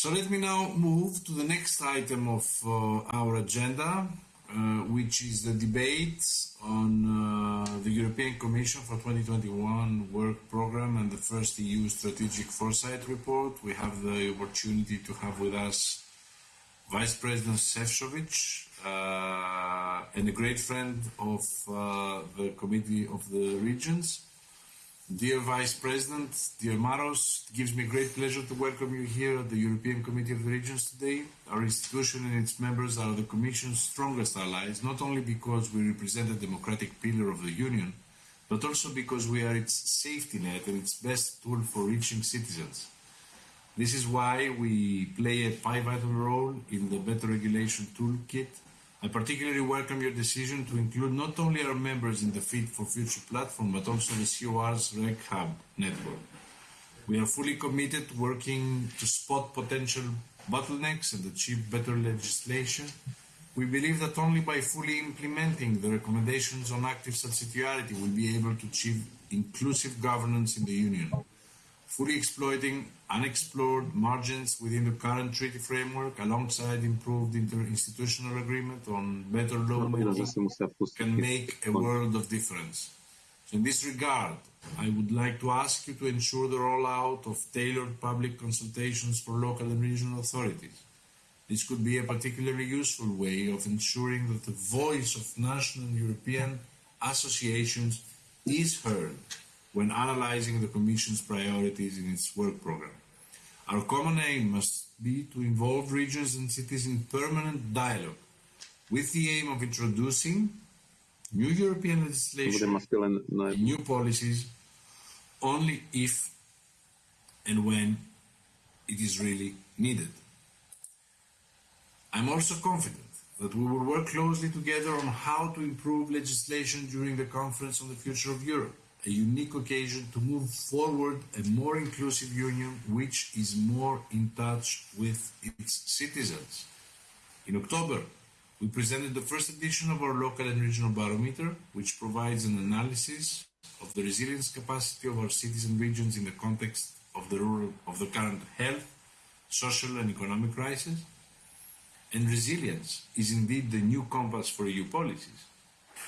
So let me now move to the next item of uh, our agenda, uh, which is the debate on uh, the European Commission for 2021 work program and the first EU strategic foresight report. We have the opportunity to have with us Vice President Šefčovič uh, and a great friend of uh, the Committee of the Regions. Dear Vice President, dear Maros, it gives me great pleasure to welcome you here at the European Committee of the Regions today. Our institution and its members are the Commission's strongest allies, not only because we represent a democratic pillar of the Union, but also because we are its safety net and its best tool for reaching citizens. This is why we play a pivotal role in the Better Regulation Toolkit I particularly welcome your decision to include not only our members in the Fit for Future platform, but also the COR's Reg Hub network. We are fully committed to working to spot potential bottlenecks and achieve better legislation. We believe that only by fully implementing the recommendations on active subsidiarity will be able to achieve inclusive governance in the Union fully exploiting unexplored margins within the current treaty framework alongside improved interinstitutional agreement on better lawmaking can make a world of difference. So in this regard, I would like to ask you to ensure the rollout of tailored public consultations for local and regional authorities. This could be a particularly useful way of ensuring that the voice of national and European associations is heard when analyzing the Commission's priorities in its work program. Our common aim must be to involve regions and cities in permanent dialogue with the aim of introducing new European legislation and new policies only if and when it is really needed. I'm also confident that we will work closely together on how to improve legislation during the Conference on the Future of Europe a unique occasion to move forward a more inclusive union which is more in touch with its citizens. In October, we presented the first edition of our local and regional barometer, which provides an analysis of the resilience capacity of our cities and regions in the context of the, rural, of the current health, social and economic crisis. And resilience is indeed the new compass for EU policies.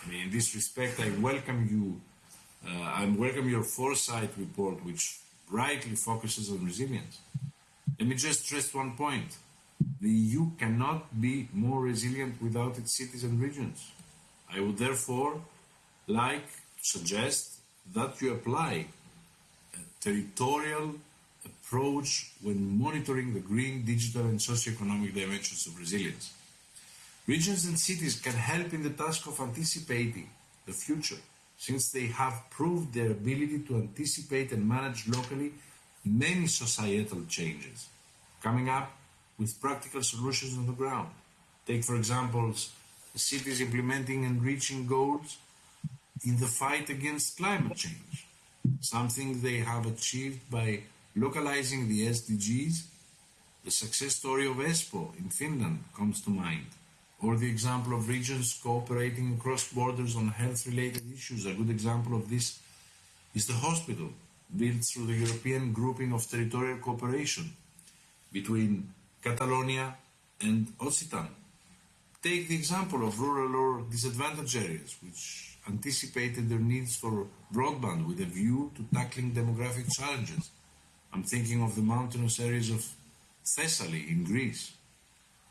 I mean, in this respect, I welcome you Uh, I welcome your foresight report, which rightly focuses on resilience. Let me just stress one point. The EU cannot be more resilient without its cities and regions. I would therefore like to suggest that you apply a territorial approach when monitoring the green, digital and socio-economic dimensions of resilience. Regions and cities can help in the task of anticipating the future since they have proved their ability to anticipate and manage locally many societal changes, coming up with practical solutions on the ground. Take, for example, cities implementing and reaching goals in the fight against climate change, something they have achieved by localizing the SDGs. The success story of Espoo in Finland comes to mind or the example of regions cooperating across borders on health-related issues. A good example of this is the hospital built through the European grouping of territorial cooperation between Catalonia and Occitan. Take the example of rural or disadvantaged areas, which anticipated their needs for broadband with a view to tackling demographic challenges. I'm thinking of the mountainous areas of Thessaly in Greece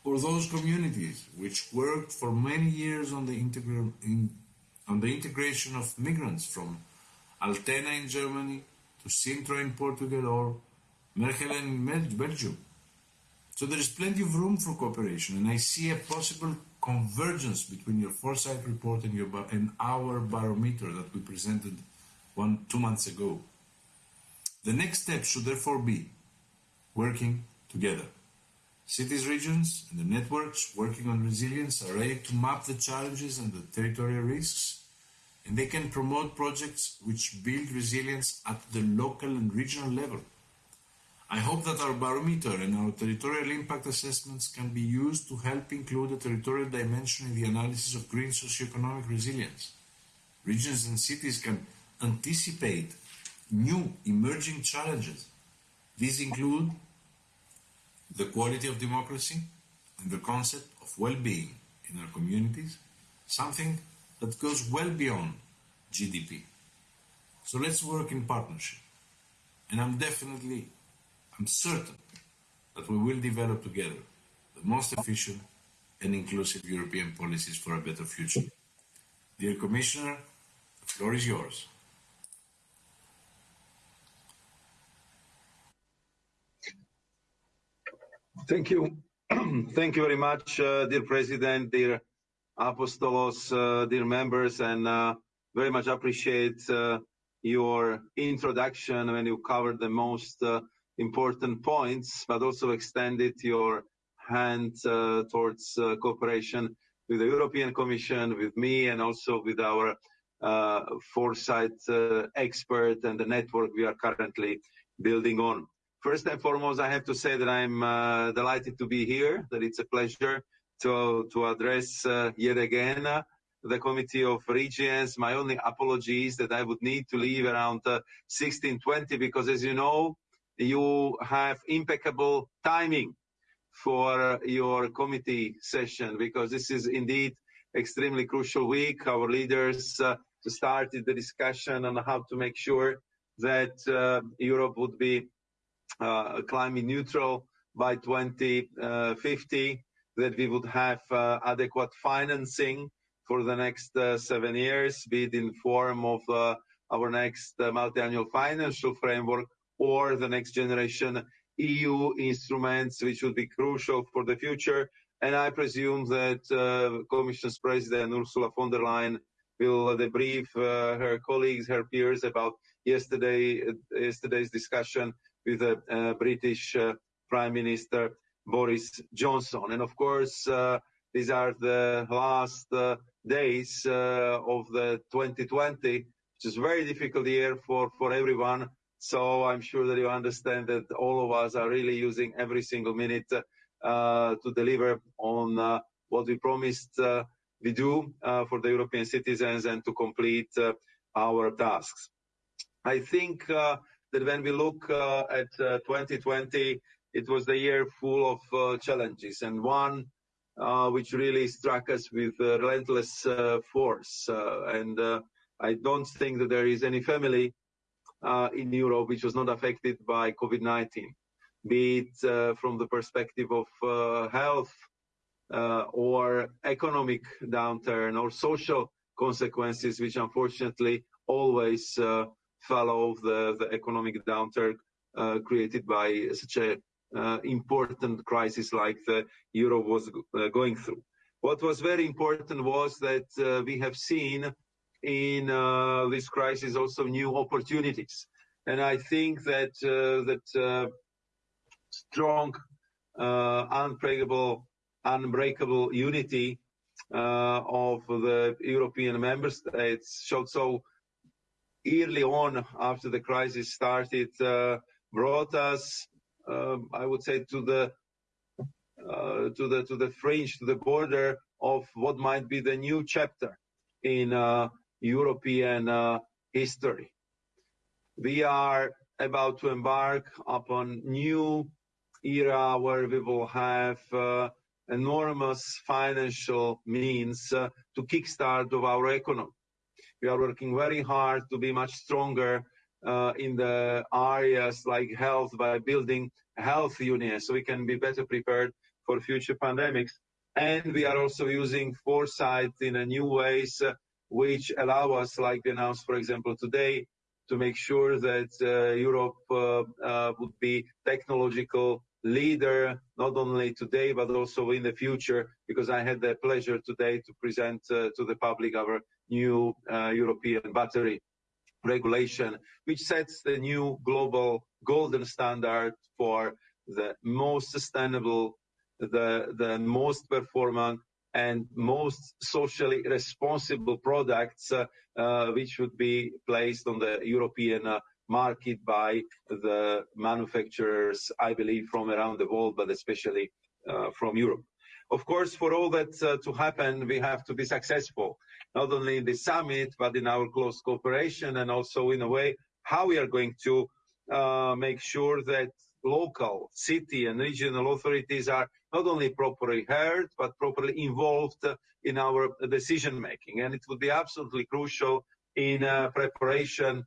or those communities which worked for many years on the, in, on the integration of migrants from Altena in Germany to Sintra in Portugal or Mechelen in Belgium. So there is plenty of room for cooperation, and I see a possible convergence between your foresight report and, your, and our barometer that we presented one two months ago. The next step should therefore be working together. Cities, regions, and the networks working on resilience are ready to map the challenges and the territorial risks, and they can promote projects which build resilience at the local and regional level. I hope that our barometer and our territorial impact assessments can be used to help include a territorial dimension in the analysis of green socioeconomic resilience. Regions and cities can anticipate new emerging challenges. These include the quality of democracy and the concept of well-being in our communities, something that goes well beyond GDP. So let's work in partnership. And I'm definitely, I'm certain that we will develop together the most efficient and inclusive European policies for a better future. Dear Commissioner, the floor is yours. Thank you. Thank you very much, uh, dear President, dear Apostolos, uh, dear members, and uh, very much appreciate uh, your introduction when you covered the most uh, important points, but also extended your hand uh, towards cooperation with the European Commission, with me, and also with our foresight expert and the network we are currently building on. First and foremost, I have to say that I'm uh, delighted to be here, that it's a pleasure to, to address uh, yet again uh, the Committee of Regions. My only apology is that I would need to leave around 1620 uh, because as you know, you have impeccable timing for your committee session because this is indeed extremely crucial week. Our leaders uh, started the discussion on how to make sure that uh, Europe would be climate neutral by 2050, that we would have uh, adequate financing for the next uh, seven years, be it in form of our next multi-annual financial framework or the next generation EU instruments, which would be crucial for the future. And I presume that uh, Commission's President Ursula von der Leyen will debrief uh, her colleagues, her peers about yesterday, uh, yesterday's discussion with the uh, British uh, Prime Minister Boris Johnson. And of course, uh, these are the last days of the 2020, which is a very difficult year for, for everyone. So I'm sure that you understand that all of us are really using every single minute uh, to deliver on uh, what we promised uh, we do for the European citizens and to complete our tasks. I think that when we look uh, at 2020, uh, it was the year full of uh, challenges, and one uh, which really struck us with uh, relentless uh, force. And I don't think that there is any family in Europe which was not affected by COVID-19, be it from the perspective of health, or economic downturn or social consequences, which unfortunately always follow the, the economic downturn uh, created by such a uh, important crisis like the euro was uh, going through. What was very important was that uh, we have seen in uh, this crisis also new opportunities, and I think that uh, that strong, unbreakable, unbreakable unity of the European member states showed so early on after the crisis started uh, brought us, um, I would say, to the uh, to the to the fringe, to the border of what might be the new chapter in uh, European history. We are about to embark upon new era where we will have enormous financial means to kickstart of our economy. We are working very hard to be much stronger uh, in the areas like health by building health unions so we can be better prepared for future pandemics. And we are also using foresight in a new ways, uh, which allow us, like we announced, for example, today, to make sure that uh, Europe uh, uh, would be technological leader, not only today, but also in the future, because I had the pleasure today to present uh, to the public our new uh, European battery regulation, which sets the new global golden standard for the most sustainable, the, the most performant, and most socially responsible products uh, uh, which would be placed on the European uh, market by the manufacturers, I believe, from around the world, but especially uh, from Europe. Of course, for all that uh, to happen, we have to be successful not only in the summit, but in our close cooperation and also in a way how we are going to uh, make sure that local, city, and regional authorities are not only properly heard, but properly involved in our decision making. And it would be absolutely crucial in preparation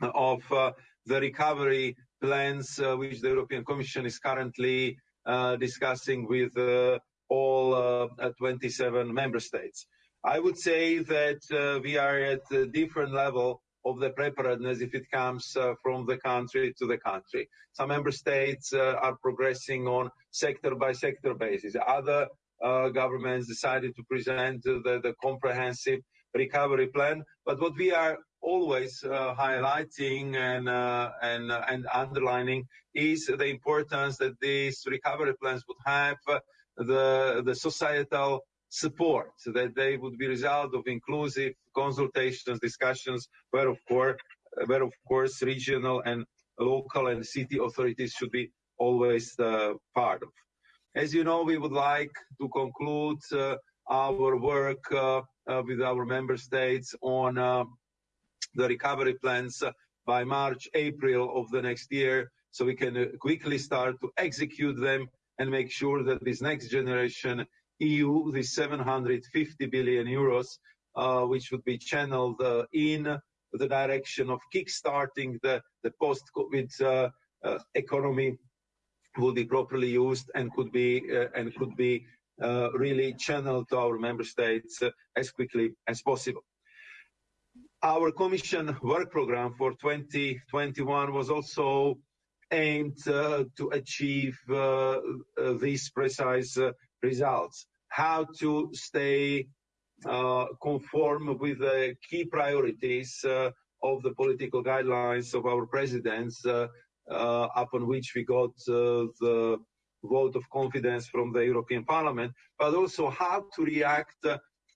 of uh, the recovery plans, uh, which the European Commission is currently uh, discussing with all uh, 27 member states. I would say that we are at a different level of the preparedness if it comes from the country to the country. Some member states are progressing on sector by sector basis. Other governments decided to present the, the, comprehensive recovery plan. But what we are always uh, highlighting and, uh, and, uh, and underlining is the importance that these recovery plans would have the, the societal support that they would be result of inclusive consultations, discussions, where of course, where of course regional and local and city authorities should be always part of. As you know, we would like to conclude our work with our member states on the recovery plans by March, April of the next year, so we can uh, quickly start to execute them and make sure that this next generation EU, the 750 billion euros, uh, which would be channeled uh, in the direction of kickstarting the, the post-COVID economy, will be properly used and could be and could be really channeled to our member states as quickly as possible. Our Commission work program for 2021 was also aimed to achieve these precise results, how to stay uh, conform with the key priorities uh, of the political guidelines of our presidents, uh, uh upon which we got uh, the vote of confidence from the European Parliament, but also how to react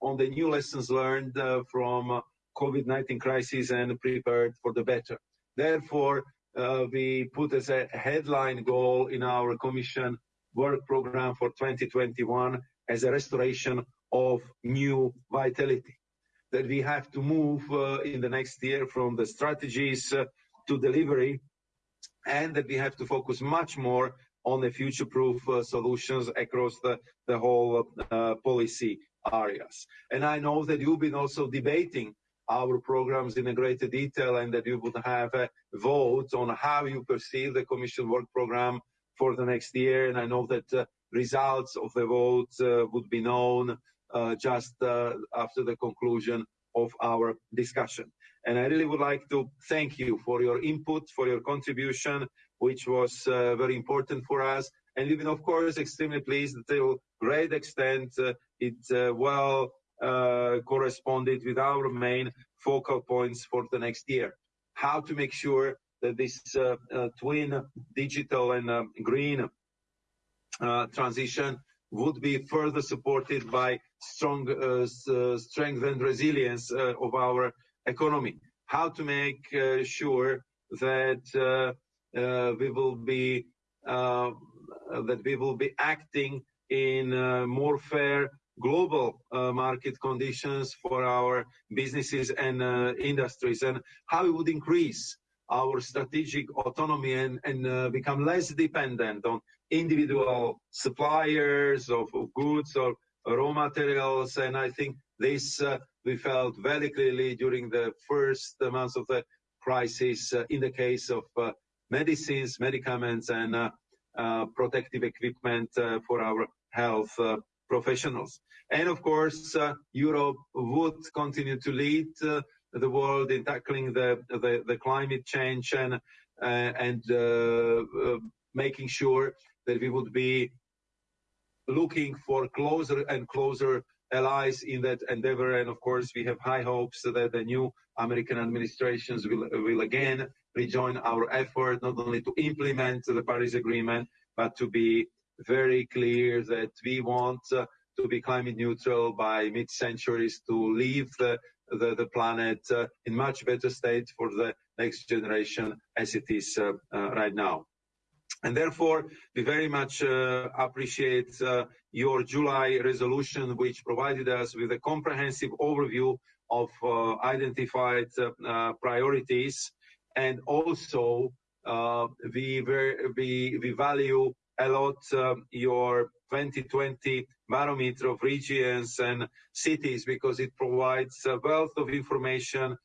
on the new lessons learned uh, from COVID-19 crisis and prepared for the better. Therefore, we put as a headline goal in our Commission work program for 2021 as a restoration of new vitality. That we have to move uh, in the next year from the strategies uh, to delivery, and that we have to focus much more on the future-proof uh, solutions across the, the whole uh, policy areas. And I know that you've been also debating our programs in a greater detail and that you would have a vote on how you perceive the Commission work program for the next year. And I know that uh, results of the vote uh, would be known uh, just after the conclusion of our discussion. And I really would like to thank you for your input, for your contribution, which was very important for us. And we've been, of course, extremely pleased that to a great extent it well Uh, corresponded with our main focal points for the next year. How to make sure that this uh, uh, twin digital and um, green uh, transition would be further supported by strong uh, uh, strength and resilience of our economy. How to make sure that we will be that we will be acting in more fair global uh, market conditions for our businesses and uh, industries and how it would increase our strategic autonomy and, uh, become less dependent on individual suppliers of, goods or raw materials. And I think this uh, we felt very clearly during the first months of the crisis uh, in the case of uh, medicines, medicaments, and protective equipment for our health professionals. And of course, Europe would continue to lead the world in tackling the, climate change and, uh, and uh, uh, making sure that we would be looking for closer and closer allies in that endeavor. And of course, we have high hopes that the new American administrations will again rejoin our effort, not only to implement the Paris Agreement, but to be very clear that we want uh, to be climate neutral by mid-centuries, to leave the the, the planet uh, in much better state for the next generation as it is uh, uh, right now. And therefore, we very much uh, appreciate uh, your July resolution, which provided us with a comprehensive overview of uh, identified priorities and also we, we, we value a lot your 2020 barometer of regions and cities because it provides a wealth of information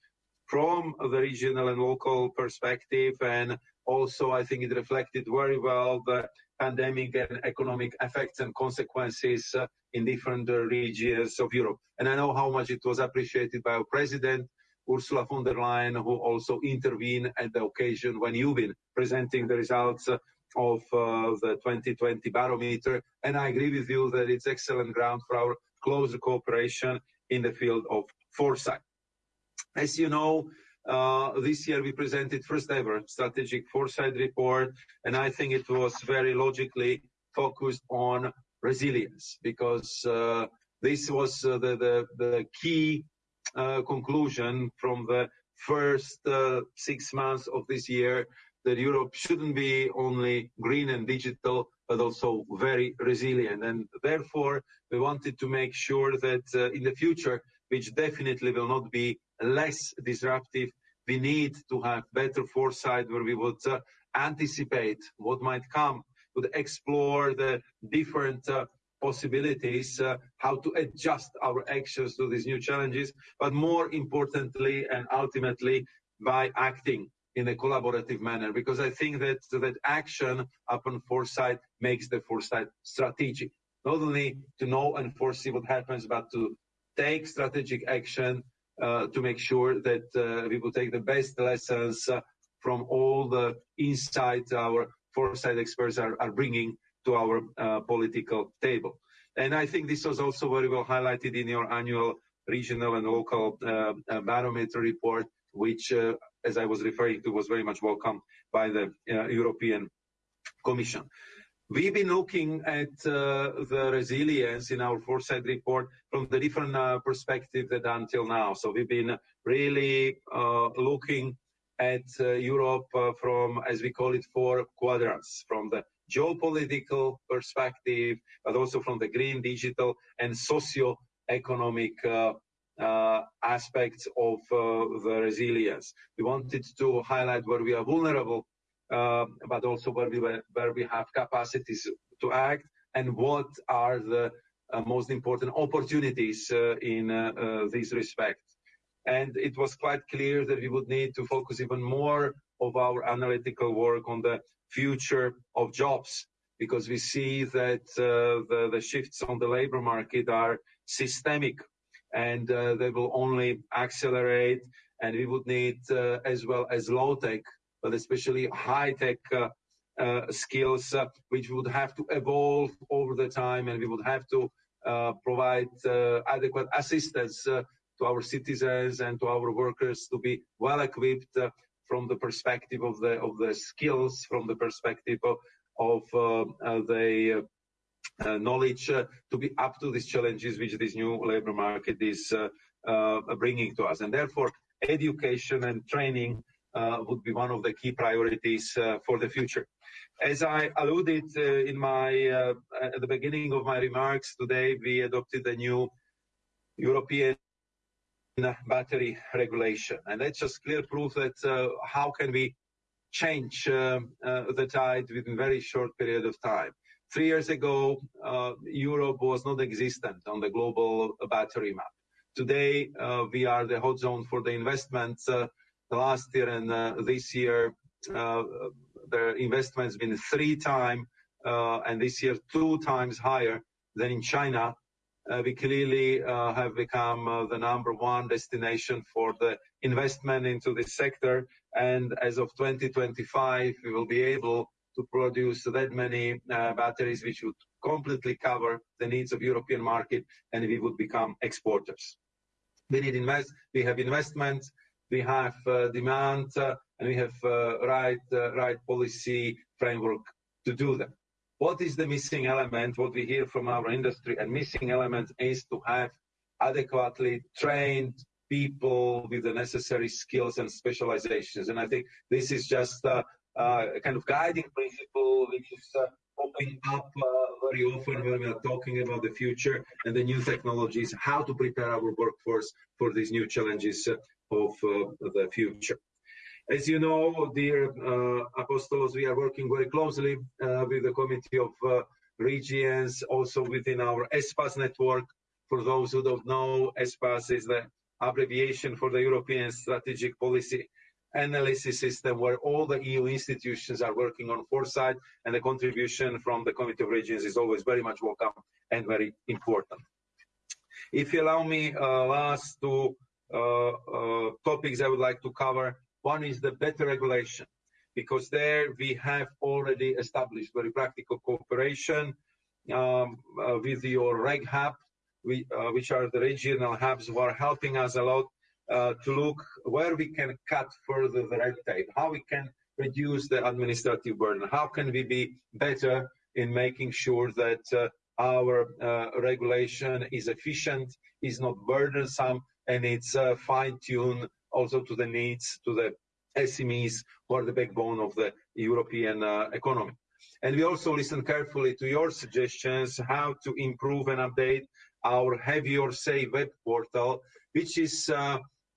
from the regional and local perspective. And also, I think it reflected very well the pandemic and economic effects and consequences uh, in different uh, regions of Europe. And I know how much it was appreciated by our president, Ursula von der Leyen, who also intervened at the occasion when you've been presenting the results uh, of uh, the 2020 barometer. And I agree with you that it's excellent ground for our closer cooperation in the field of foresight. As you know, uh, this year we presented first ever strategic foresight report, and I think it was very logically focused on resilience because uh, this was the, key conclusion from the first six months of this year that Europe shouldn't be only green and digital, but also very resilient. And therefore, we wanted to make sure that uh, in the future, which definitely will not be less disruptive, we need to have better foresight where we would uh, anticipate what might come, would explore the different uh, possibilities, uh, how to adjust our actions to these new challenges, but more importantly and ultimately by acting in a collaborative manner, because I think that that action upon foresight makes the foresight strategic. Not only to know and foresee what happens, but to take strategic action uh, to make sure that uh, we will take the best lessons uh, from all the insights our foresight experts are, are bringing to our uh, political table. And I think this was also very well highlighted in your annual regional and local uh, uh, barometer report, which, as I was referring to, was very much welcomed by the European Commission. We've been looking at uh, the resilience in our foresight report from the different uh, perspectives that until now. So we've been really uh, looking at uh, Europe uh, from, as we call it, four quadrants, from the geopolitical perspective, but also from the green, digital, and socio-economic uh, aspects of the resilience. We wanted to highlight where we are vulnerable uh, but also where we, where we have capacities to act and what are the uh, most important opportunities uh, in this respect. And it was quite clear that we would need to focus even more of our analytical work on the future of jobs because we see that uh, the, the, shifts on the labor market are systemic and uh, they will only accelerate and we would need uh, as well as low tech but especially high-tech uh, uh, skills, which would have to evolve over the time, and we would have to provide adequate assistance to our citizens and to our workers to be well equipped from the perspective of the of the skills, from the perspective of, the knowledge uh, to be up to these challenges which this new labor market is uh, bringing to us. And therefore, education and training uh, would be one of the key priorities uh, for the future. As I alluded uh, in my at the beginning of my remarks today, we adopted a new European battery regulation, and that's just clear proof that how can we change the tide within a very short period of time. Three years ago, uh, Europe was not existent on the global battery map. Today, uh, we are the hot zone for the investments uh, last year and this year, the investment's been three times, and this year two times higher than in China. we clearly have become the number one destination for the investment into this sector. And as of 2025, we will be able to produce that many batteries, which would completely cover the needs of European market, and we would become exporters. We need invest. We have investments we have uh, demand, uh, and we have uh, right, right policy framework to do that. What is the missing element? What we hear from our industry, and missing element is to have adequately trained people with the necessary skills and specializations. And I think this is just a, a kind of guiding principle which is uh, popping up uh, very often when we are talking about the future and the new technologies, how to prepare our workforce for these new challenges uh, of uh, the future. As you know, dear Apostolos, we are working very closely with the Committee of Regions, also within our ESPAS network. For those who don't know, ESPAS is the abbreviation for the European Strategic Policy Analysis System, where all the EU institutions are working on foresight, and the contribution from the Committee of Regions is always very much welcome and very important. If you allow me, uh, last two uh, uh, topics I would like to cover. One is the better regulation, because there we have already established very practical cooperation um, with your reg RegHub, which are the regional hubs who are helping us a lot Uh, to look where we can cut further the red tape, how we can reduce the administrative burden, how can we be better in making sure that uh, our uh, regulation is efficient, is not burdensome, and it's fine-tuned also to the needs to the SMEs, who are the backbone of the European economy. And we also listen carefully to your suggestions, how to improve and update our Have Your Say web portal, which is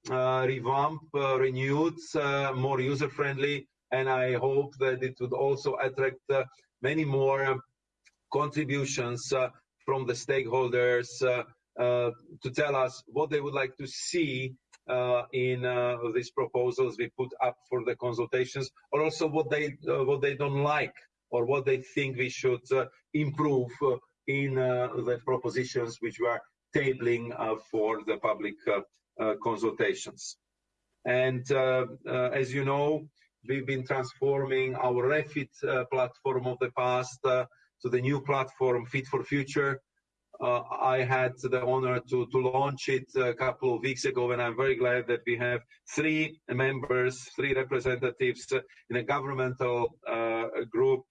Uh, revamped, uh, renewed, uh, more user-friendly, and I hope that it would also attract many more contributions from the stakeholders to tell us what they would like to see in these proposals we put up for the consultations, or also what they uh, what they don't like, or what they think we should improve in the propositions which we are tabling for the public Uh, consultations. And uh, uh, as you know, we've been transforming our REFIT platform of the past to the new platform, Fit for Future. I had the honor to launch it a couple of weeks ago, and I'm very glad that we have three members, three representatives in a governmental group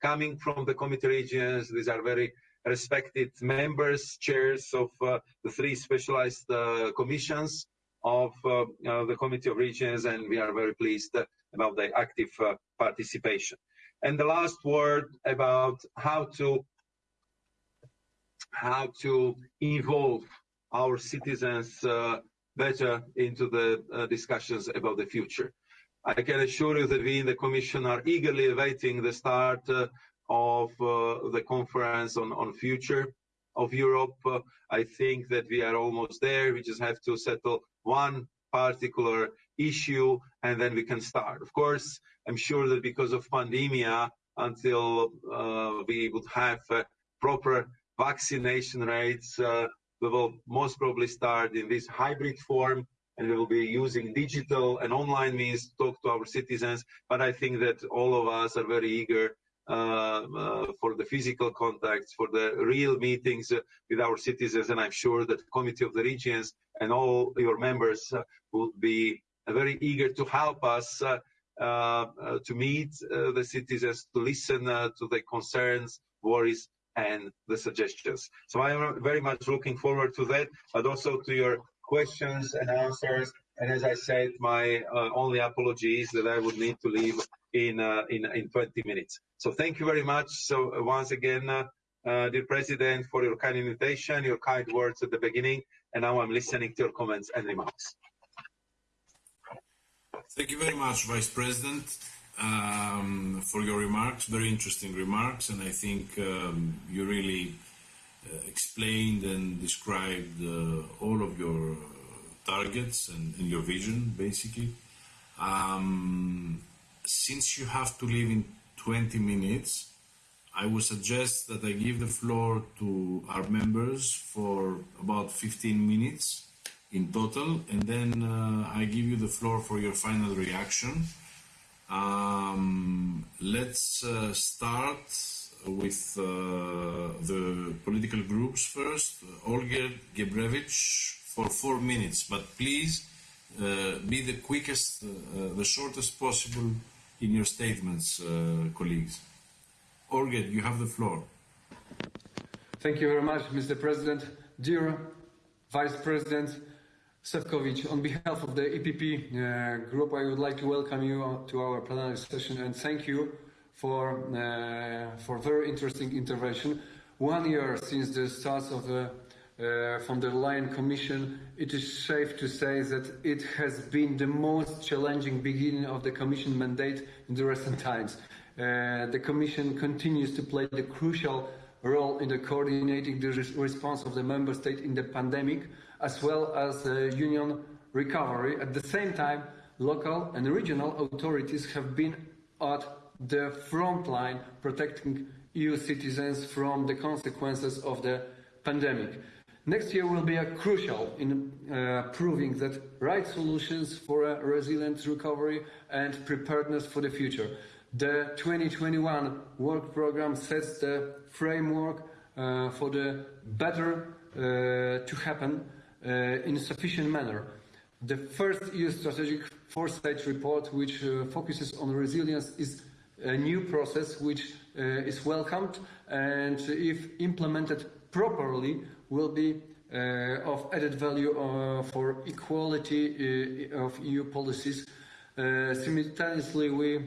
coming from the Committee Regions. These are very respected members, chairs of uh, the three specialized uh, commissions of uh, the Committee of Regions, and we are very pleased about the active participation. And the last word about how to how to involve our citizens better into the discussions about the future. I can assure you that we in the Commission are eagerly awaiting the start of uh, the conference on on future of Europe. Uh, I think that we are almost there. We just have to settle one particular issue, and then we can start. Of course, I'm sure that because of pandemic, until uh, we would have proper vaccination rates, we will most probably start in this hybrid form, and we will be using digital and online means to talk to our citizens. But I think that all of us are very eager Um, uh, for the physical contacts, for the real meetings with our citizens, and I'm sure that the Committee of the Regions and all your members uh, will be uh, very eager to help us to meet the citizens, to listen to their concerns, worries, and the suggestions. So I am very much looking forward to that, but also to your questions and answers. And as I said, my only apology is that I would need to leave in uh, in in 20 minutes. So thank you very much. So uh, once again, uh, dear President, for your kind invitation, your kind words at the beginning, and now I'm listening to your comments and remarks. Thank you very much, Vice President, um, for your remarks. Very interesting remarks, and I think um, you really explained and described all of your targets and your vision, basically. Um, Since you have to leave in 20 minutes, I would suggest that I give the floor to our members for about 15 minutes in total, and then uh, I give you the floor for your final reaction. Um, let's uh, start with uh, the political groups first. Olgierd Geblewicz for four minutes, but please be the quickest, the shortest possible in your statements, colleagues. Olgierd, you have the floor. Thank you very much, Mr. President. Dear Vice President Šefčovič, on behalf of the EPP Group, I would like to welcome you to our plenary session and thank you for for very interesting intervention. One year since the start of the uh, von der Leyen Commission, it is safe to say that it has been the most challenging beginning of the Commission mandate in the recent times. Uh, the Commission continues to play the crucial role in the coordinating the res- response of the Member State in the pandemic, as well as the Union recovery. At the same time, local and regional authorities have been at the front line protecting EU citizens from the consequences of the pandemic. Next year will be crucial in uh, proving that right solutions for a resilient recovery and preparedness for the future. The 2021 work program sets the framework uh, for the better uh, to happen uh, in a sufficient manner. The first EU strategic foresight report, which uh, focuses on resilience, is a new process which uh, is welcomed and if implemented properly will be uh, of added value uh, for equality uh, of EU policies. Simultaneously, we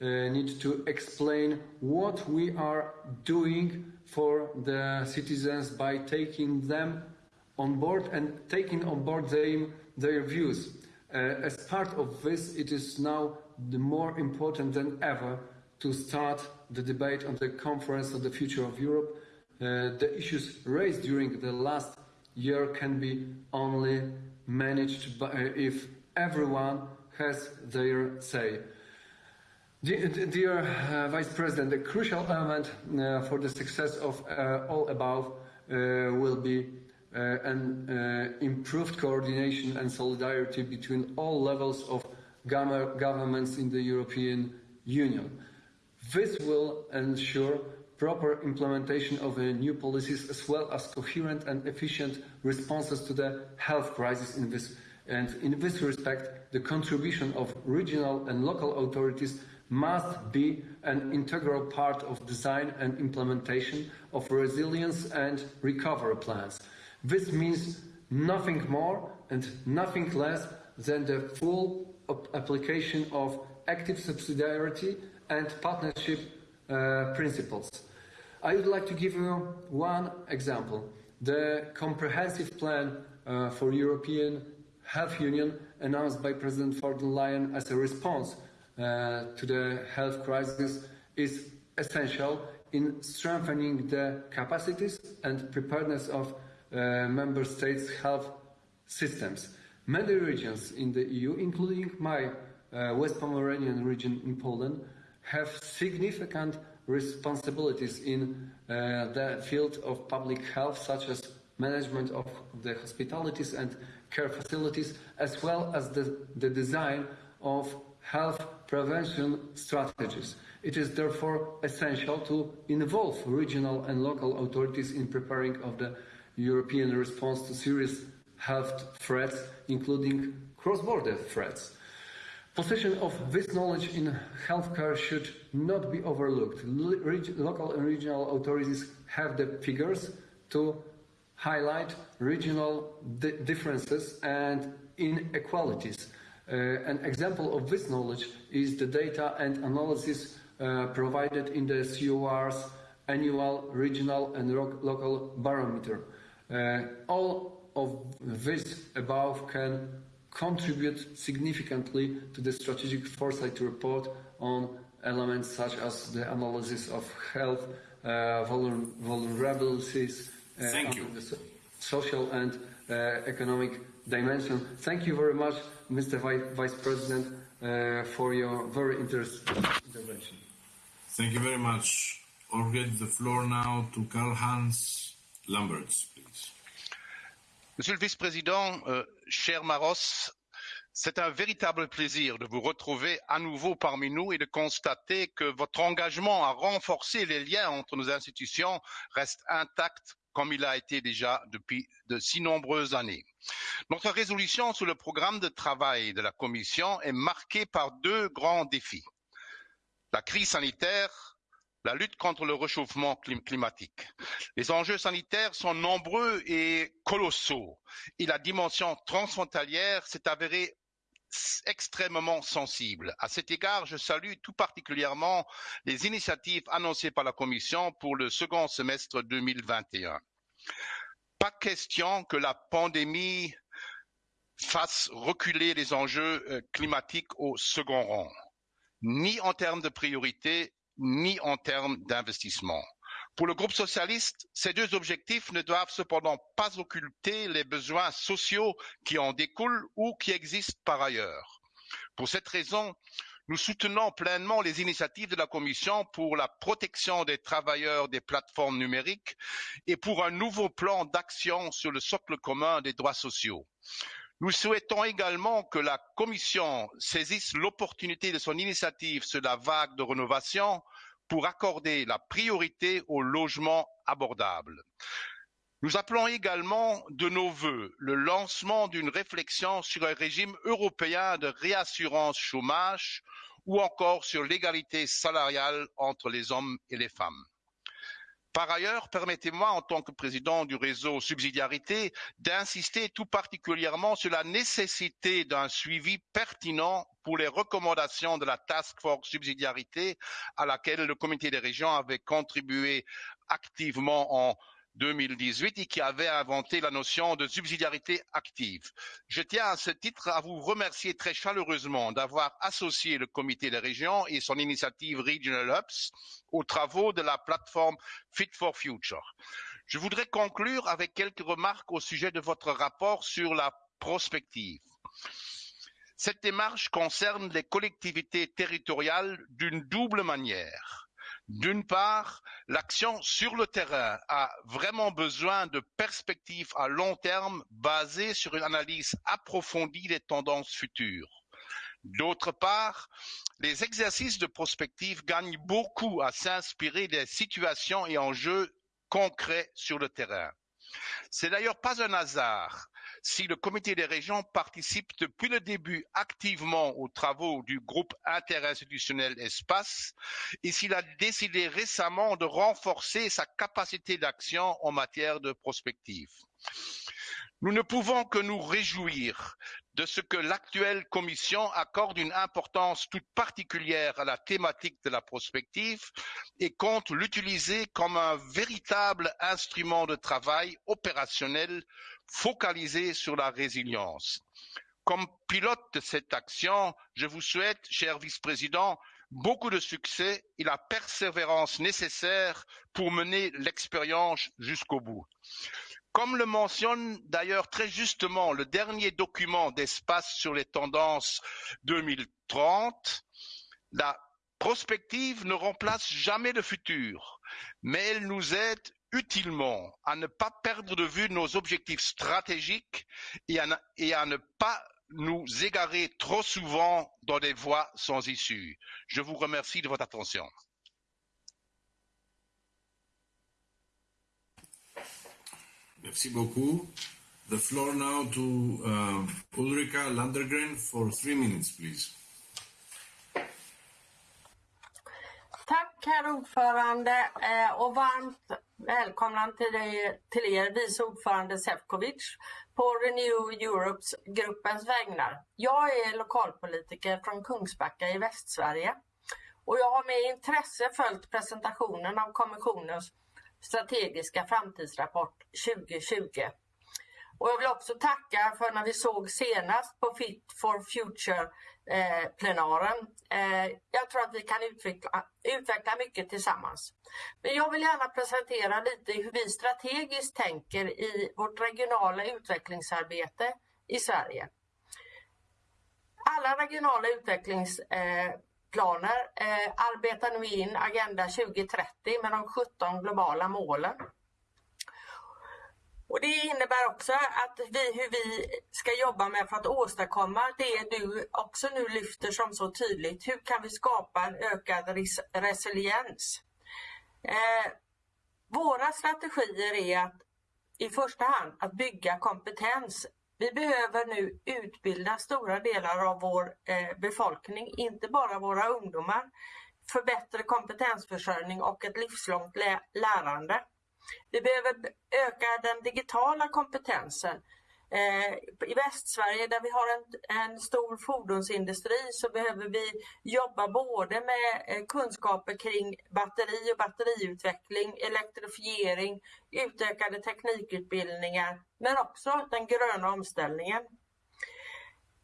need to explain what we are doing for the citizens by taking them on board and taking on board their, their views. Uh, as part of this, it is now more important than ever to start the debate on the conference on the future of Europe. Uh, the issues raised during the last year can be only managed by, uh, if everyone has their say. Dear, uh, Vice President, the crucial element uh, for the success of uh, all above uh, will be an improved coordination and solidarity between all levels of governments in the European Union. This will ensure proper implementation of the new policies as well as coherent and efficient responses to the health crisis in this and in this respect the contribution of regional and local authorities must be an integral part of design and implementation of resilience and recovery plans. This means nothing more and nothing less than the full application of active subsidiarity and partnership uh, principles. I would like to give you one example. The comprehensive plan uh, for European Health Union announced by President von der Leyen as a response uh, to the health crisis is essential in strengthening the capacities and preparedness of uh, member states' health systems. Many regions in the EU, including my uh, West Pomeranian region in Poland, have significant responsibilities in uh, the field of public health, such as management of the hospitalities and care facilities, as well as the, the design of health prevention strategies. It is therefore essential to involve regional and local authorities in preparing of the European response to serious health threats, including cross-border threats. Possession of this knowledge in healthcare should not be overlooked. Local and regional authorities have the figures to highlight regional di- differences and inequalities. Uh, an example of this knowledge is the data and analysis uh, provided in the COR's annual regional and local barometer. Uh, all of this above can contribute significantly to the strategic foresight report on elements such as the analysis of health uh, vulner- vulnerabilities uh, Thank you. the so- social and uh, economic dimension. Thank you very much, Mr. Vi- Vice President, uh, for your very interesting intervention. Thank you very much. I'll give the floor now to Karl Hans Lamberts, please. Monsieur le Vice-président, euh, cher Maros, c'est un véritable plaisir de vous retrouver à nouveau parmi nous et de constater que votre engagement à renforcer les liens entre nos institutions reste intact comme il a été déjà depuis de si nombreuses années. Notre résolution sur le programme de travail de la Commission est marquée par deux grands défis. La crise sanitaire, la lutte contre le réchauffement clim- climatique. Les enjeux sanitaires sont nombreux et colossaux et la dimension transfrontalière s'est avérée extrêmement sensible. À cet égard, je salue tout particulièrement les initiatives annoncées par la Commission pour le second semestre 2021. pas question que la pandémie fasse reculer les enjeux euh, climatiques au second rang, ni en termes de priorité, ni en termes d'investissement. Pour le groupe socialiste, ces deux objectifs ne doivent cependant pas occulter les besoins sociaux qui en découlent ou qui existent par ailleurs. Pour cette raison, nous soutenons pleinement les initiatives de la Commission pour la protection des travailleurs des plateformes numériques et pour un nouveau plan d'action sur le socle commun des droits sociaux. Nous souhaitons également que la Commission saisisse l'opportunité de son initiative sur la vague de rénovation pour accorder la priorité au logement abordable. Nous appelons également de nos vœux le lancement d'une réflexion sur un régime européen de réassurance chômage ou encore sur l'égalité salariale entre les hommes et les femmes. Par ailleurs, permettez-moi, en tant que président du réseau Subsidiarité, d'insister tout particulièrement sur la nécessité d'un suivi pertinent pour les recommandations de la Task Force Subsidiarité à laquelle le Comité des régions avait contribué activement en 2018 et qui avait inventé la notion de subsidiarité active. Je tiens à ce titre à vous remercier très chaleureusement d'avoir associé le comité des régions et son initiative Regional Hubs aux travaux de la plateforme Fit for Future. Je voudrais conclure avec quelques remarques au sujet de votre rapport sur la prospective. Cette démarche concerne les collectivités territoriales d'une double manière. D'une part, l'action sur le terrain a vraiment besoin de perspectives à long terme basées sur une analyse approfondie des tendances futures. D'autre part, les exercices de prospective gagnent beaucoup à s'inspirer des situations et enjeux concrets sur le terrain. C'est d'ailleurs pas un hasard si le comité des régions participe depuis le début activement aux travaux du groupe interinstitutionnel Espace et s'il a décidé récemment de renforcer sa capacité d'action en matière de prospective. Nous ne pouvons que nous réjouir de ce que l'actuelle Commission accorde une importance toute particulière à la thématique de la prospective et compte l'utiliser comme un véritable instrument de travail opérationnel focalisé sur la résilience. Comme pilote de cette action, je vous souhaite, cher vice-président, beaucoup de succès et la persévérance nécessaire pour mener l'expérience jusqu'au bout. Comme le mentionne d'ailleurs très justement le dernier document d'espace sur les tendances 2030, la prospective ne remplace jamais le futur, mais elle nous aide utilement à ne pas perdre de vue nos objectifs stratégiques et à, ne, pas nous égarer trop souvent dans des voies sans issue. Je vous remercie de votre attention. Merci beaucoup. The floor now to uh, Ulrika Landergren for three minutes, please. Herr ordförande eh, och varmt välkomna till, dig, till er vice ordförande Sefcovic på Renew Europes gruppens vägnar. Jag är lokalpolitiker från Kungsbacka i Västsverige och jag har med intresse följt presentationen av kommissionens strategiska framtidsrapport 2020. Och jag vill också tacka för när vi såg senast på Fit for Future Eh, eh, jag tror att vi kan utveckla, utveckla mycket tillsammans. Men jag vill gärna presentera lite hur vi strategiskt tänker i vårt regionala utvecklingsarbete i Sverige. Alla regionala utvecklingsplaner eh, arbetar nu in Agenda 2030 med de 17 globala målen. Och Det innebär också att vi, hur vi ska jobba med för att åstadkomma det du också nu lyfter som så tydligt. Hur kan vi skapa en ökad res resiliens? Eh, våra strategier är att i första hand att bygga kompetens. Vi behöver nu utbilda stora delar av vår eh, befolkning, inte bara våra ungdomar, för bättre kompetensförsörjning och ett livslångt lärande. Vi behöver öka den digitala kompetensen eh, I Västsverige där vi har en, en stor fordonsindustri så behöver vi jobba både med eh, kunskaper kring batteri och batteriutveckling, elektrifiering, utökade teknikutbildningar men också den gröna omställningen.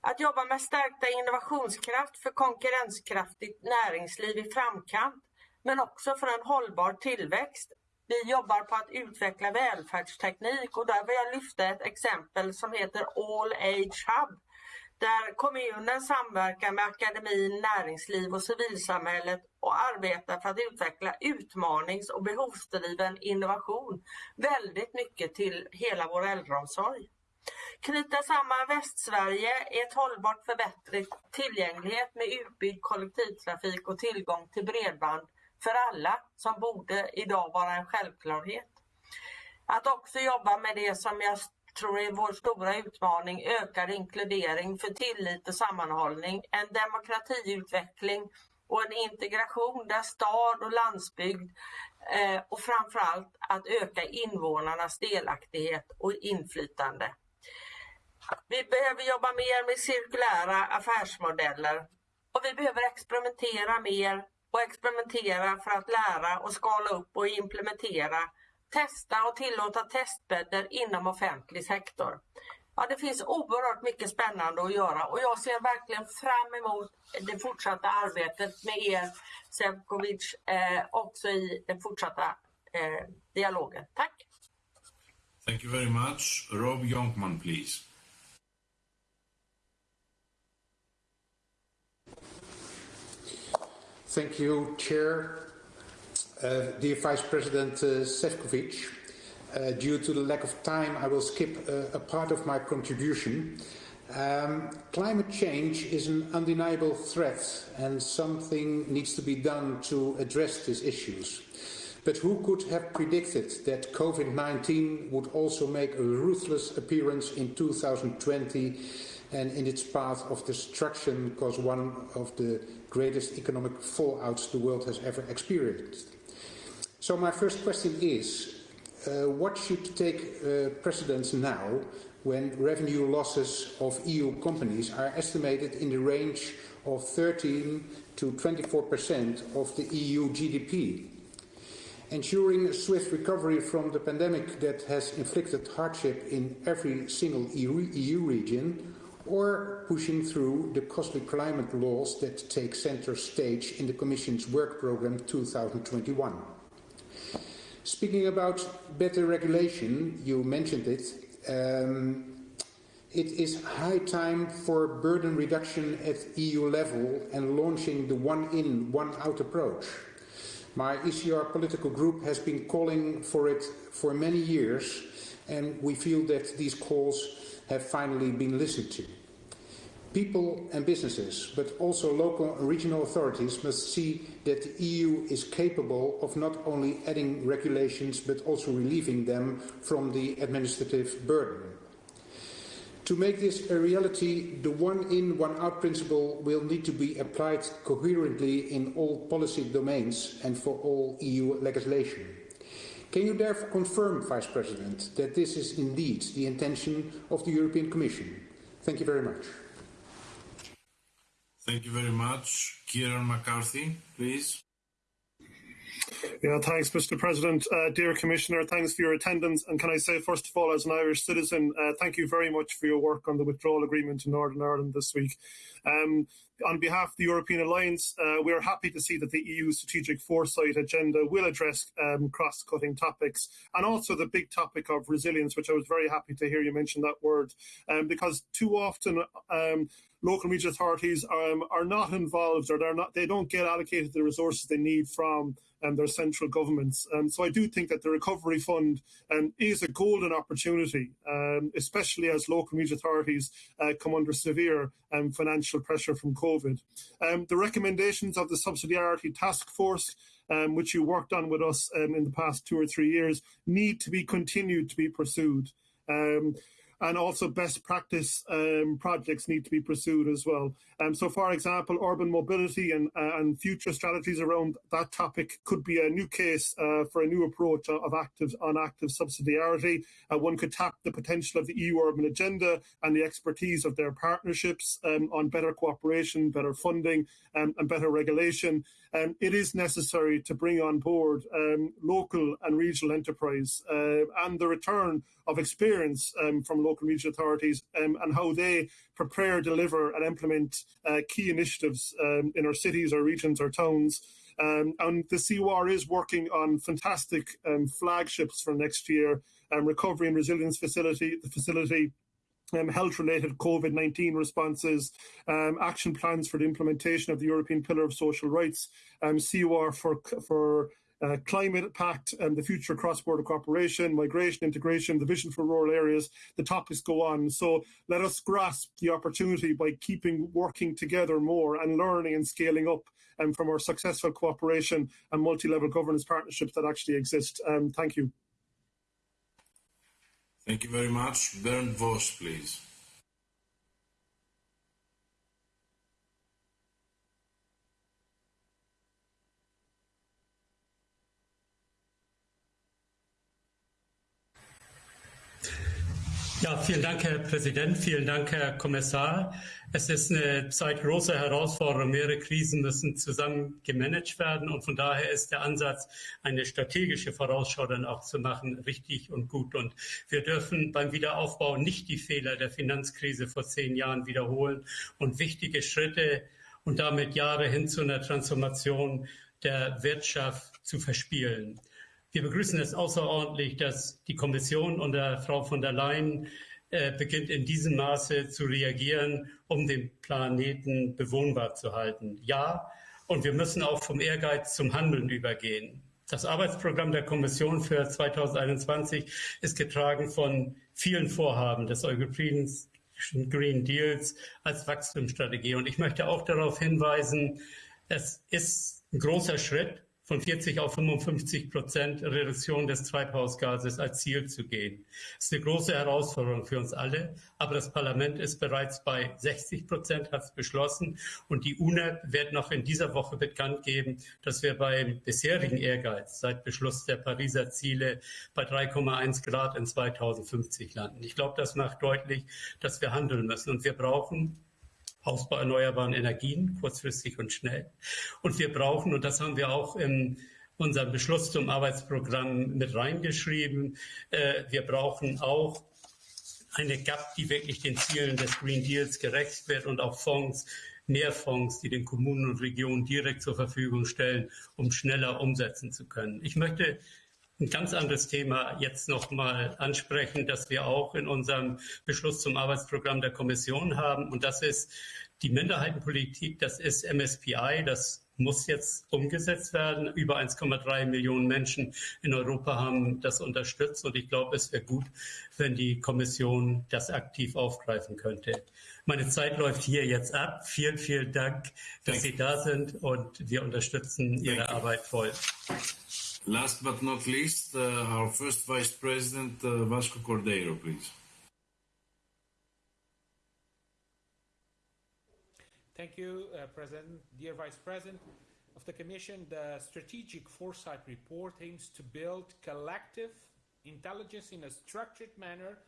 Att jobba med stärkta innovationskraft för konkurrenskraftigt näringsliv i framkant men också för en hållbar tillväxt vi jobbar på att utveckla välfärdsteknik och där vill jag lyfta ett exempel som heter All Age Hub. Där kommunen samverkar med akademin, näringsliv och civilsamhället och arbetar för att utveckla utmanings och behovsdriven innovation. Väldigt mycket till hela vår äldreomsorg. Knyta samman Västsverige i ett hållbart förbättrat tillgänglighet med utbyggd kollektivtrafik och tillgång till bredband för alla som borde idag vara en självklarhet. Att också jobba med det som jag tror är vår stora utmaning, ökad inkludering för tillit och sammanhållning, en demokratiutveckling och en integration där stad och landsbygd eh, och framförallt att öka invånarnas delaktighet och inflytande. Vi behöver jobba mer med cirkulära affärsmodeller och vi behöver experimentera mer och experimentera för att lära och skala upp och implementera, testa och tillåta testbäddar inom offentlig sektor. Ja, det finns oerhört mycket spännande att göra och jag ser verkligen fram emot det fortsatta arbetet med er, Sevkovic, eh, också i den fortsatta eh, dialogen. Tack! Thank you very much. Rob Jonkman, please. Thank you, Chair. Uh, dear Vice President uh, Sefcovic, uh, due to the lack of time, I will skip uh, a part of my contribution. Um, climate change is an undeniable threat and something needs to be done to address these issues. But who could have predicted that COVID-19 would also make a ruthless appearance in 2020 and in its path of destruction caused one of the greatest economic fallouts the world has ever experienced. So my first question is, uh, what should take uh, precedence now when revenue losses of EU companies are estimated in the range of 13 to 24% of the EU GDP? Ensuring a swift recovery from the pandemic that has inflicted hardship in every single EU region or pushing through the costly climate laws that take center stage in the Commission's work programme 2021. Speaking about better regulation, you mentioned it, um, it is high time for burden reduction at EU level and launching the one-in, one-out approach. My ECR political group has been calling for it for many years and we feel that these calls have finally been listened to. People and businesses, but also local and regional authorities must see that the EU is capable of not only adding regulations but also relieving them from the administrative burden. To make this a reality, the one in, one out principle will need to be applied coherently in all policy domains and for all EU legislation. Can you therefore confirm, Vice President, that this is indeed the intention of the European Commission? Thank you very much. Thank you very much. Kieran McCarthy, please. Yeah, thanks, Mr. President. Uh, dear Commissioner, thanks for your attendance. And can I say, first of all, as an Irish citizen, uh, thank you very much for your work on the withdrawal agreement in Northern Ireland this week. Um, on behalf of the European Alliance, uh, we are happy to see that the EU strategic foresight agenda will address um, cross-cutting topics and also the big topic of resilience, which I was very happy to hear you mention that word, um, because too often um, local regional authorities um, are not involved or they're not, they don't get allocated the resources they need from um, their central governments. Um, so I do think that the Recovery Fund um, is a golden opportunity, um, especially as local regional authorities uh, come under severe um, financial pressure from COVID. Um, the recommendations of the Subsidiarity Task Force um, which you worked on with us um, in the past two or three years, need to be continued to be pursued. Um, and also best practice um, projects need to be pursued as well. Um, so, for example, urban mobility and, uh, and future strategies around that topic could be a new case uh, for a new approach of active on active subsidiarity. Uh, one could tap the potential of the EU urban agenda and the expertise of their partnerships um, on better cooperation, better funding, um, and better regulation. Um, it is necessary to bring on board um, local and regional enterprise uh, and the return of experience from local regional authorities um, and how they prepare, deliver, and implement uh, key initiatives um, in our cities, our regions, our towns. Um, and the COR is working on fantastic um, flagships for next year, um, recovery and resilience facility, the facility, um, health-related COVID-19 responses, um, action plans for the implementation of the European Pillar of Social Rights, um, for for uh, climate pact and the future cross-border cooperation, migration, integration, the vision for rural areas, the topics go on. So let us grasp the opportunity by keeping working together more and learning and scaling up um, from our successful cooperation and multi-level governance partnerships that actually exist. Um, thank you. Thank you very much. Bernd Voss, please. Ja, vielen Dank, Herr Präsident. Vielen Dank, Herr Kommissar. Es ist eine Zeit großer Herausforderungen. Mehrere Krisen müssen zusammen gemanagt werden. Und von daher ist der Ansatz, eine strategische Vorausschau dann auch zu machen, richtig und gut. Und wir dürfen beim Wiederaufbau nicht die Fehler der Finanzkrise vor zehn Jahren wiederholen und wichtige Schritte und damit Jahre hin zu einer Transformation der Wirtschaft zu verspielen. Wir begrüßen es außerordentlich, dass die Kommission unter Frau von der Leyen äh, beginnt in diesem Maße zu reagieren, um den Planeten bewohnbar zu halten. Ja, und wir müssen auch vom Ehrgeiz zum Handeln übergehen. Das Arbeitsprogramm der Kommission für 2021 ist getragen von vielen Vorhaben des European Green Deals als Wachstumsstrategie. Und ich möchte auch darauf hinweisen, es ist ein großer Schritt, von 40 auf 55 Prozent Reduktion des Treibhausgases als Ziel zu gehen. Das ist eine große Herausforderung für uns alle, aber das Parlament ist bereits bei 60 Prozent, hat es beschlossen und die UNEP wird noch in dieser Woche bekannt geben, dass wir beim bisherigen Ehrgeiz seit Beschluss der Pariser Ziele bei 3,1 Grad in 2050 landen. Ich glaube, das macht deutlich, dass wir handeln müssen und wir brauchen Ausbau erneuerbaren Energien, kurzfristig und schnell. Und wir brauchen, und das haben wir auch in unserem Beschluss zum Arbeitsprogramm mit reingeschrieben, äh, wir brauchen auch eine GAP, die wirklich den Zielen des Green Deals gerecht wird und auch Fonds, mehr Fonds, die den Kommunen und Regionen direkt zur Verfügung stellen, um schneller umsetzen zu können. Ich möchte ein ganz anderes Thema jetzt noch mal ansprechen, das wir auch in unserem Beschluss zum Arbeitsprogramm der Kommission haben. Und das ist die Minderheitenpolitik, das ist MSPI, das muss jetzt umgesetzt werden. Über 1,3 Millionen Menschen in Europa haben das unterstützt und ich glaube, es wäre gut, wenn die Kommission das aktiv aufgreifen könnte. Meine Zeit läuft hier jetzt ab. Vielen, vielen Dank, dass Sie da sind und wir unterstützen Ihre Arbeit voll. Last but not least, uh, our first Vice President, uh, Vasco Cordeiro, please. Thank you, uh, President. Dear Vice President of the Commission, the Strategic Foresight Report aims to build collective intelligence in a structured manner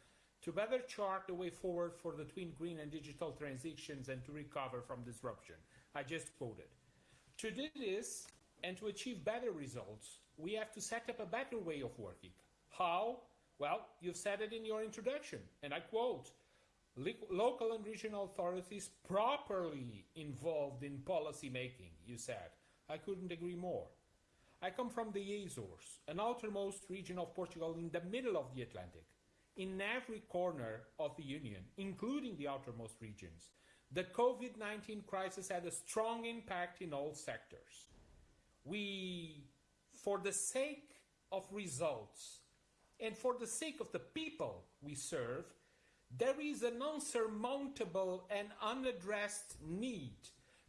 to better chart the way forward for the twin green and digital transitions and to recover from disruption. I just quoted. To do this and to achieve better results, we have to set up a better way of working. How? Well, you've said it in your introduction, and I quote, local and regional authorities properly involved in policy making, you said. I couldn't agree more. I come from the Azores, an outermost region of Portugal in the middle of the Atlantic. In every corner of the Union, including the outermost regions, the COVID-19 crisis had a strong impact in all sectors. We for the sake of results and for the sake of the people we serve, there is an unsurmountable and unaddressed need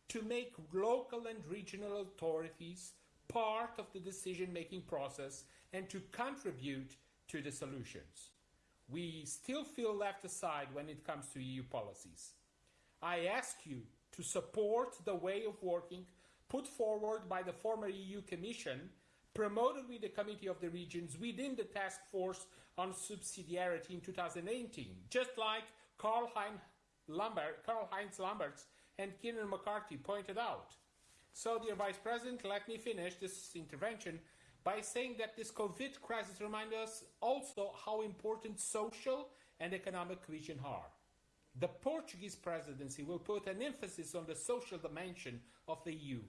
to make local and regional authorities part of the decision making process and to contribute to the solutions. we still feel left aside when it comes to EU policies. I ask you to support the way of working put forward by the former EU Commission, promoted with the Committee of the Regions within the Task Force on Subsidiarity in 2018, just like Karl Heinz Lambert, Karl-Heinz Lambertz and Kieran McCarthy pointed out. So, dear Vice President, let me finish this intervention by saying that this COVID crisis reminds us also how important social and economic cohesion are. The Portuguese presidency will put an emphasis on the social dimension of the EU.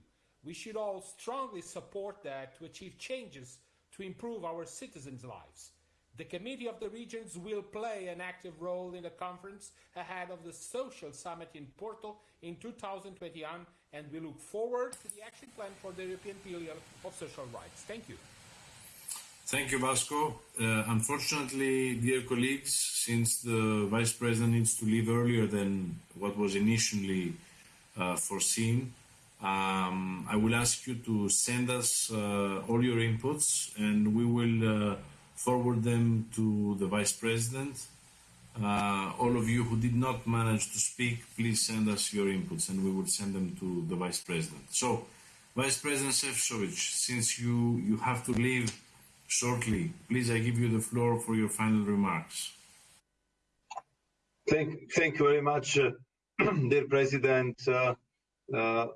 We should all strongly support that to achieve changes to improve our citizens' lives. The Committee of the Regions will play an active role in the conference ahead of the Social Summit in Porto in 2021, and we look forward to the action plan for the European Pillar of Social Rights. Thank you. Thank you, Vasco. Uh, unfortunately, dear colleagues, since the Vice President needs to leave earlier than what was initially uh, foreseen, um, I will ask you to send us uh, all your inputs and we will uh, forward them to the Vice President. Uh, all of you who did not manage to speak, please send us your inputs and we will send them to the Vice President. So, Vice President Sefcovic, since you, you have to leave shortly, please I give you the floor for your final remarks. Thank, thank you very much, uh, dear President. Uh, uh,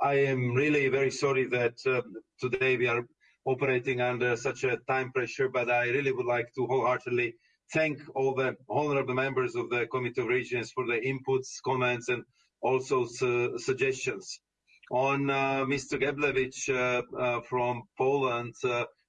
I am really very sorry that uh, today we are operating under such a time pressure, but I really would like to wholeheartedly thank all the honorable members of the Committee of Regions for the inputs, comments, and also su suggestions. On uh, Mr. Geblewicz uh, uh, from Poland,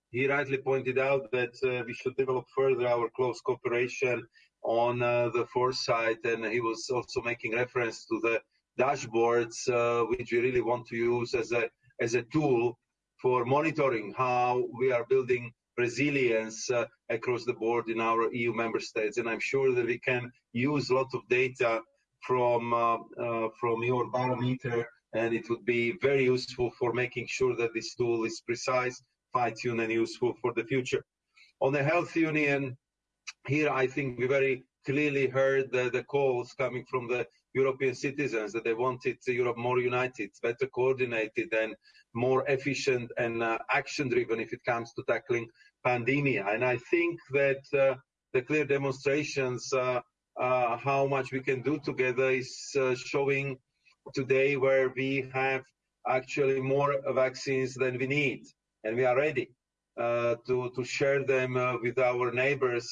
he rightly pointed out that we should develop further our close cooperation on the foresight, and he was also making reference to the dashboards, uh, which we really want to use as a, as a tool for monitoring how we are building resilience uh, across the board in our EU member states. And I'm sure that we can use a lot of data from, uh, uh, from your barometer, and it would be very useful for making sure that this tool is precise, fine-tuned, and useful for the future. On the health union, here I think we very clearly heard the, the calls coming from the European citizens that they wanted Europe more united, better coordinated, and more efficient and uh, action-driven if it comes to tackling pandemia. And I think that uh, the clear demonstrations uh, uh how much we can do together is uh, showing today where we have actually more vaccines than we need, and we are ready uh, to to share them with our neighbors,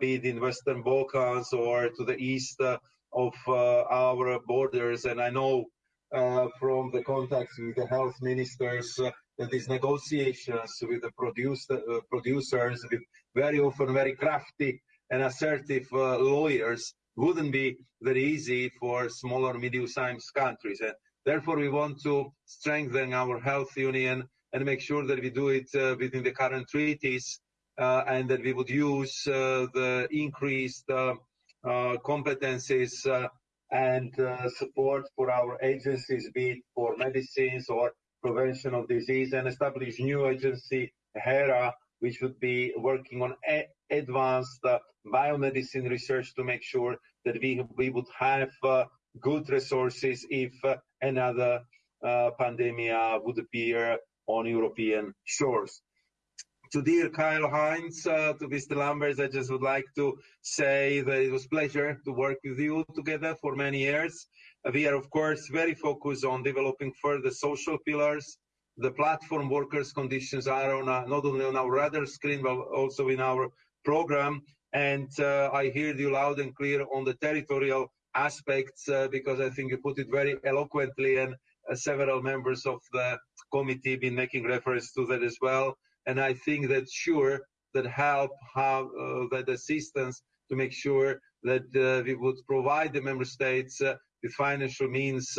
be it in Western Balkans or to the east of uh, our borders. And I know uh, from the contacts with the health ministers uh, that these negotiations with the produce, producers, with very often very crafty and assertive lawyers, wouldn't be very easy for smaller, medium-sized countries. And therefore, we want to strengthen our health union and make sure that we do it uh, within the current treaties uh, and that we would use uh, the increased uh, competencies uh, and uh, support for our agencies, be it for medicines or prevention of disease, and establish new agency, HERA, which would be working on advanced biomedicine research to make sure that we, we would have good resources if another uh, pandemic would appear on European shores to dear Karl Heinz, uh, to Mr. Lambertz, I just would like to say that it was pleasure to work with you together for many years. Uh, we are, of course, very focused on developing further social pillars. The platform workers' conditions are on a, not only on our radar screen, but also in our program. And uh, I hear you loud and clear on the territorial aspects, uh, because I think you put it very eloquently, and uh, several members of the committee been making reference to that as well and I think that sure that help have uh, that assistance to make sure that uh, we would provide the member states uh, with financial means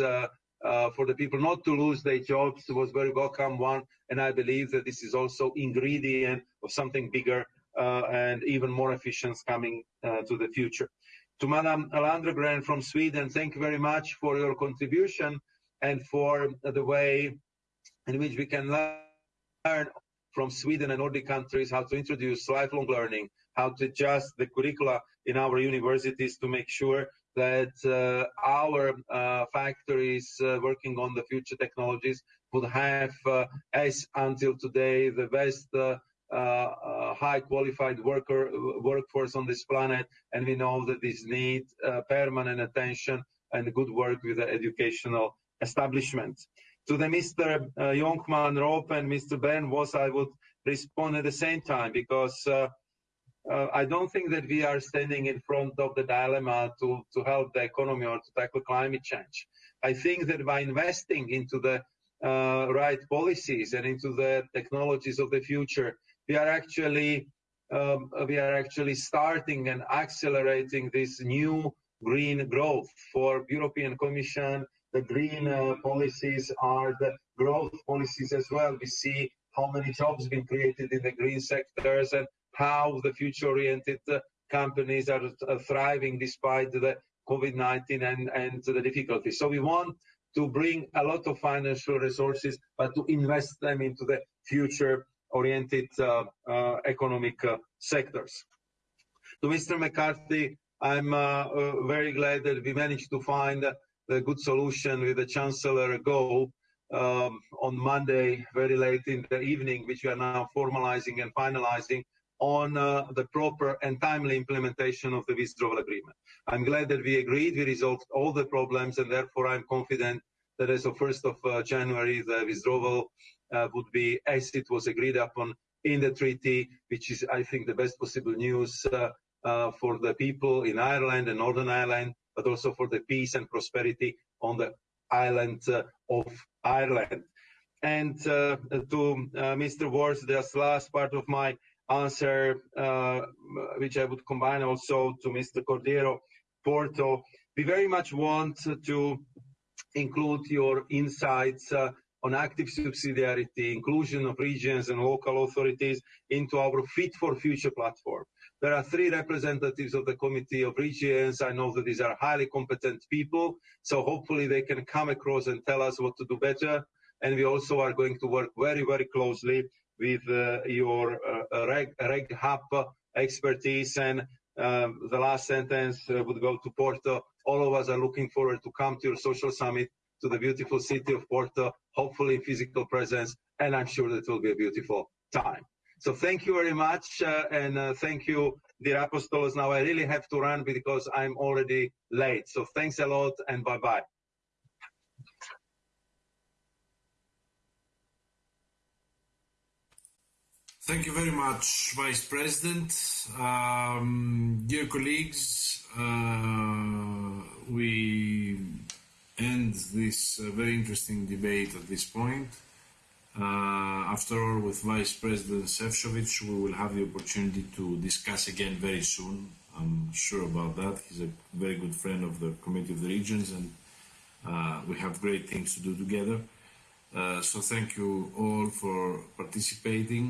for the people not to lose their jobs was very welcome one, and I believe that this is also ingredient of something bigger and even more efficient coming to the future. To Madam Landgren from Sweden, thank you very much for your contribution and for the way in which we can learn from Sweden and Nordic countries how to introduce lifelong learning, how to adjust the curricula in our universities to make sure that uh, our uh, factories uh, working on the future technologies would have, uh, as until today, the best uh, uh, high qualified worker workforce on this planet. And we know that this need permanent attention and good work with the educational establishment. To the Mr. Uh, Jonkman Rob and Mr. Bernd Voss I would respond at the same time because uh, uh, I don't think that we are standing in front of the dilemma to, to help the economy or to tackle climate change. I think that by investing into the uh, right policies and into the technologies of the future, we are actually um, we are actually starting and accelerating this new green growth for European Commission. The green uh, policies are the growth policies as well. We see how many jobs have been created in the green sectors and how the future-oriented uh, companies are thriving despite the COVID-19 and, and the difficulties. So we want to bring a lot of financial resources, but to invest them into the future-oriented uh, uh, economic uh, sectors. To Mr. McCarthy, I'm uh, very glad that we managed to find a good solution with the Chancellor Gove um, on Monday, very late in the evening, which we are now formalizing and finalizing on uh, the proper and timely implementation of the withdrawal agreement. I'm glad that we agreed, we resolved all the problems, and therefore I'm confident that as of 1st of uh, January, the withdrawal uh, would be as it was agreed upon in the treaty, which is, I think, the best possible news uh, uh, for the people in Ireland and Northern Ireland, but also for the peace and prosperity on the island uh, of Ireland. And to Mr. Ward, this last part of my answer, uh, which I would combine also to Mr. Cordeiro Porto. We very much want to include your insights uh, on active subsidiarity, inclusion of regions and local authorities into our Fit for Future platform. There are three representatives of the Committee of Regions. I know that these are highly competent people, so hopefully they can come across and tell us what to do better. And we also are going to work very, very closely with uh, your uh, Reg, Reg Hub expertise. And um, the last sentence uh, would go to Porto. All of us are looking forward to come to your social summit to the beautiful city of Porto, hopefully in physical presence, and I'm sure that will be a beautiful time. So thank you very much, uh, and uh, thank you, dear Apostolos. Now I really have to run because I'm already late. So thanks a lot, and bye-bye. Thank you very much, Vice President. Um, dear colleagues, uh, we end this uh, very interesting debate at this point. Uh, after all, with Vice President Šefčovič, we will have the opportunity to discuss again very soon. I'm sure about that. He's a very good friend of the Committee of the Regions, and uh, we have great things to do together. Uh, so thank you all for participating.